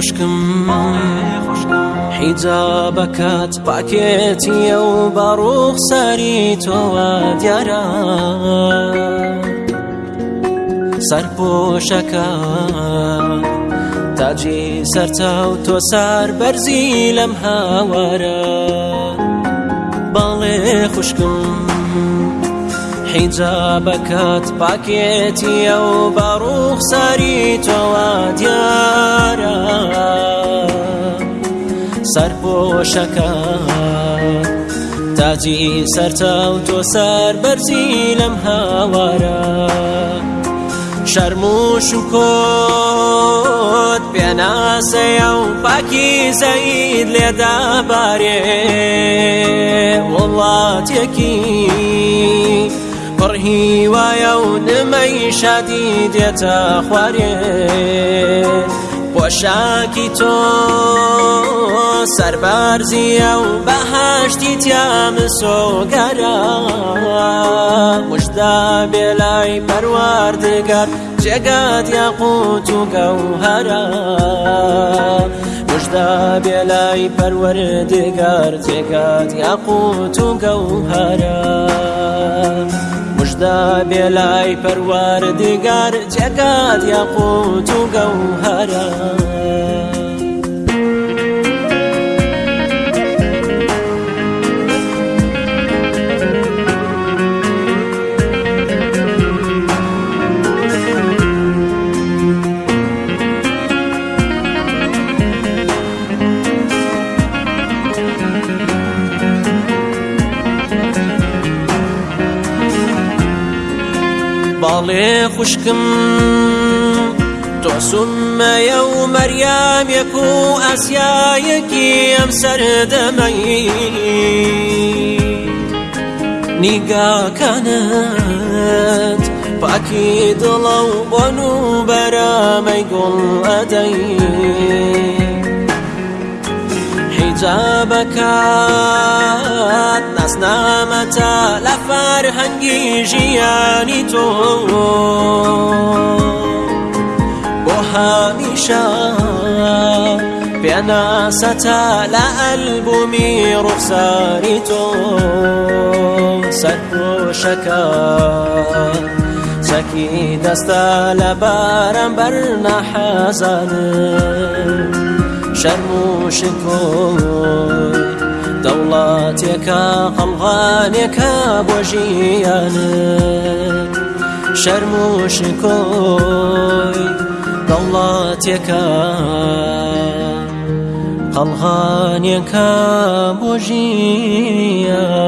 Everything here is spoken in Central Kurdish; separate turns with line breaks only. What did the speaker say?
خوشکم حیجا بەکات پاکێتیە و باڕۆخ ساری تۆوە دیارە سەرپۆشەکە تاجی سەرچاو تۆ سار بەرزی لەم هاوارە باڵێ خوشکم حیجابەکەت پاکێتیە و باڕوخ ساری تۆوە دیار سەرپۆشەکە تاجی سەرچاو تۆ سەر بەرزی لەم هاوارە شەرم و شوکۆت پێناسەیە و پاکی زەید لێدا بارێ وڵاتێکی پڕهی وایە و نمەی شادی دێتە خوارێ پاشاکی تو سربرزی او بهشتی تیم سوگر مجدا بلای پروردگار جگت یاقوت و گوهر مجدا بلای پروردگار جگت یاقوت و گوهر ڕۆژدا بێلای پەروار دیگار جەکات یاقوت و گەوهرە لێ خوشکم تۆسممەیە و مەریامێک و ئەسیایەکی ئەم سەردەمەی نیگاکەنت پاکی دڵە و و بەرامەی گوڵ ئەدەی حیجابەکات نەسنامەتە لە فەرهەنگی ژیانی تۆ هامشا بأن ستالا ألبومي رخساري سكو شكا سكي دستال بارم برنا حزن شرمو شكو دولاتك قلغانك بوجيان شرموش كوي ضلت يكا قلغان